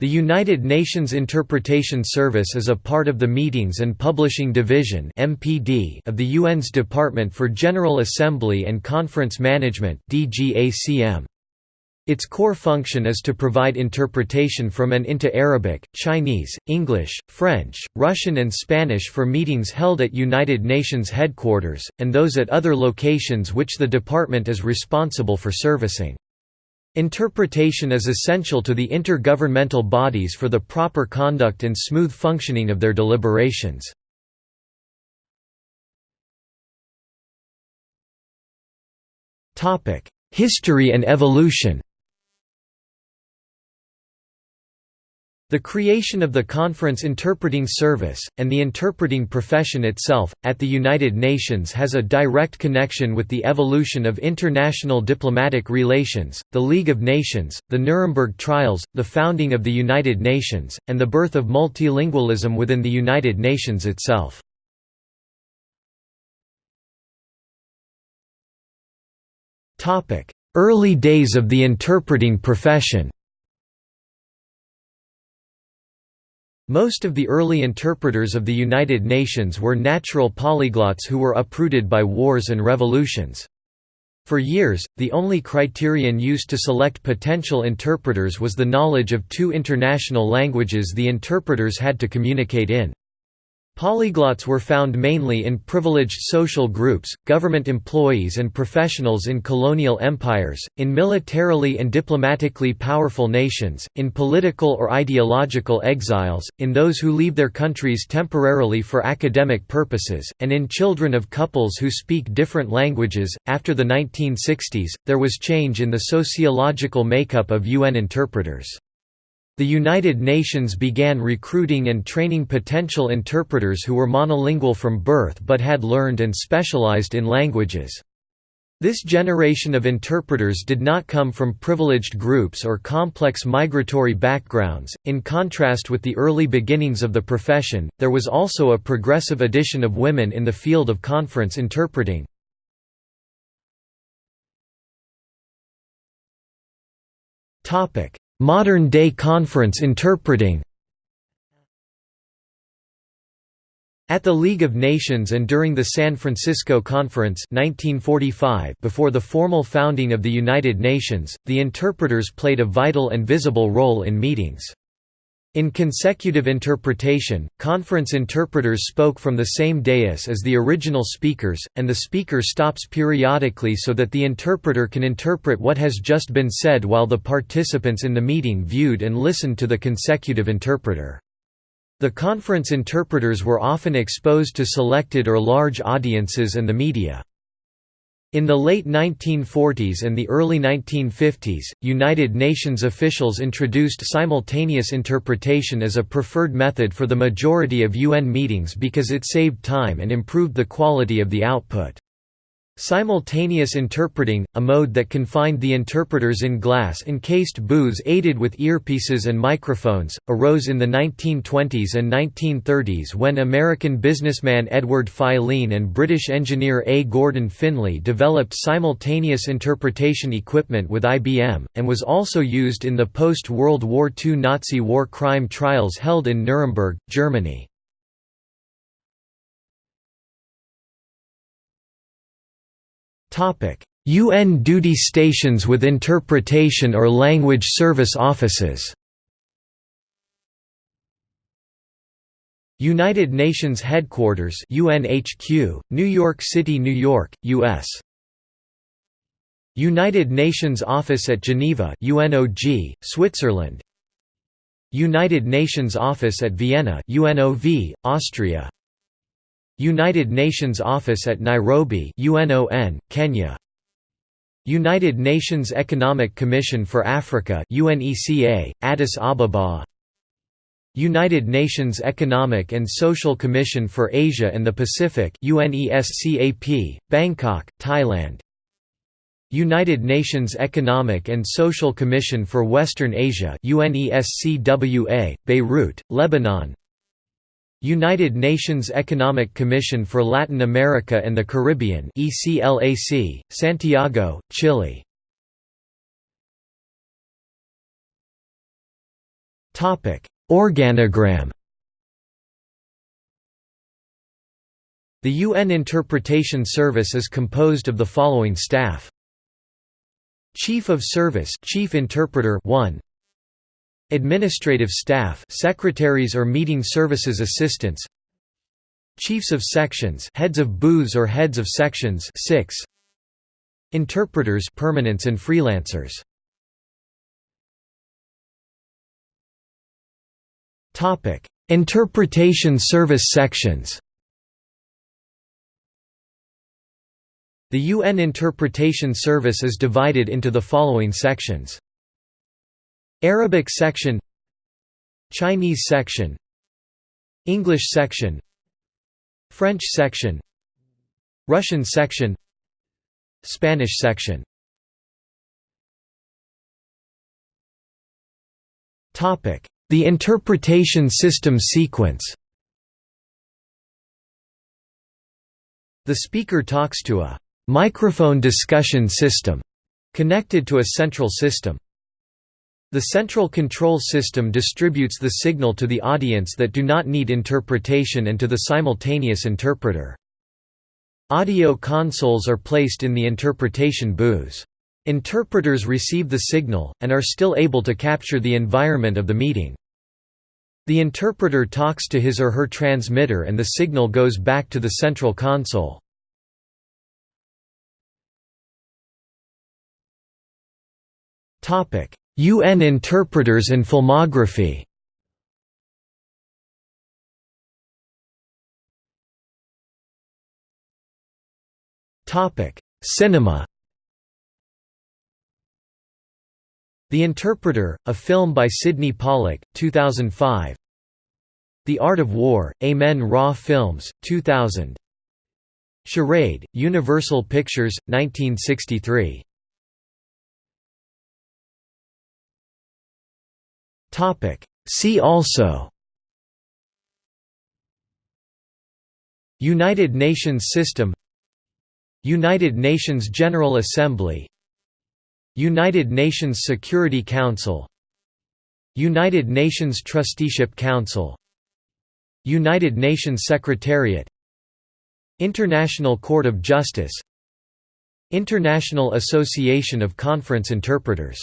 The United Nations Interpretation Service is a part of the Meetings and Publishing Division (MPD) of the UN's Department for General Assembly and Conference Management (DGACM). Its core function is to provide interpretation from and into Arabic, Chinese, English, French, Russian and Spanish for meetings held at United Nations headquarters, and those at other locations which the department is responsible for servicing. Interpretation is essential to the intergovernmental bodies for the proper conduct and smooth functioning of their deliberations. History and evolution The creation of the Conference Interpreting Service, and the interpreting profession itself, at the United Nations has a direct connection with the evolution of international diplomatic relations, the League of Nations, the Nuremberg Trials, the founding of the United Nations, and the birth of multilingualism within the United Nations itself. Early days of the interpreting profession Most of the early interpreters of the United Nations were natural polyglots who were uprooted by wars and revolutions. For years, the only criterion used to select potential interpreters was the knowledge of two international languages the interpreters had to communicate in. Polyglots were found mainly in privileged social groups, government employees and professionals in colonial empires, in militarily and diplomatically powerful nations, in political or ideological exiles, in those who leave their countries temporarily for academic purposes, and in children of couples who speak different languages. After the 1960s, there was change in the sociological makeup of UN interpreters. The United Nations began recruiting and training potential interpreters who were monolingual from birth but had learned and specialized in languages. This generation of interpreters did not come from privileged groups or complex migratory backgrounds. In contrast with the early beginnings of the profession, there was also a progressive addition of women in the field of conference interpreting. Topic: Modern-day conference interpreting At the League of Nations and during the San Francisco Conference 1945 before the formal founding of the United Nations, the interpreters played a vital and visible role in meetings. In consecutive interpretation, conference interpreters spoke from the same dais as the original speakers, and the speaker stops periodically so that the interpreter can interpret what has just been said while the participants in the meeting viewed and listened to the consecutive interpreter. The conference interpreters were often exposed to selected or large audiences and the media. In the late 1940s and the early 1950s, United Nations officials introduced simultaneous interpretation as a preferred method for the majority of UN meetings because it saved time and improved the quality of the output. Simultaneous interpreting, a mode that confined the interpreters in glass-encased booths aided with earpieces and microphones, arose in the 1920s and 1930s when American businessman Edward Filene and British engineer A. Gordon Finlay developed simultaneous interpretation equipment with IBM, and was also used in the post-World War II Nazi war crime trials held in Nuremberg, Germany. UN duty stations with interpretation or language service offices United Nations Headquarters UNHQ, New York City, New York, US. United Nations Office at Geneva UNOG, Switzerland. United Nations Office at Vienna UNOV, Austria. United Nations Office at Nairobi UNON, Kenya. United Nations Economic Commission for Africa UNECA, Addis Ababa. United Nations Economic and Social Commission for Asia and the Pacific UNESCAP, Bangkok, Thailand. United Nations Economic and Social Commission for Western Asia UNESCWA, Beirut, Lebanon United Nations Economic Commission for Latin America and the Caribbean ECLAC, Santiago, Chile. Organogram. The UN Interpretation Service is composed of the following staff. Chief of Service Chief Interpreter 1 Administrative Staff Secretaries or Meeting Services Assistants Chiefs of Sections Heads of Booths or Heads of Sections 6 Interpreters permanents and freelancers. Topic Interpretation Service Sections. The UN Interpretation Service is divided into the following sections Arabic section Chinese section English section French section Russian section Spanish section The interpretation system sequence The speaker talks to a microphone discussion system connected to a central system. The central control system distributes the signal to the audience that do not need interpretation and to the simultaneous interpreter. Audio consoles are placed in the interpretation booths. Interpreters receive the signal, and are still able to capture the environment of the meeting. The interpreter talks to his or her transmitter and the signal goes back to the central console. UN interpreters and filmography. Cinema. The Interpreter, a film by Sydney Pollack, 2005 The Art of War, Amen Ra Films, 2000 Charade, Universal Pictures, 1963 See also United Nations System United Nations General Assembly United Nations Security Council United Nations Trusteeship Council United Nations Secretariat International Court of Justice International Association of Conference Interpreters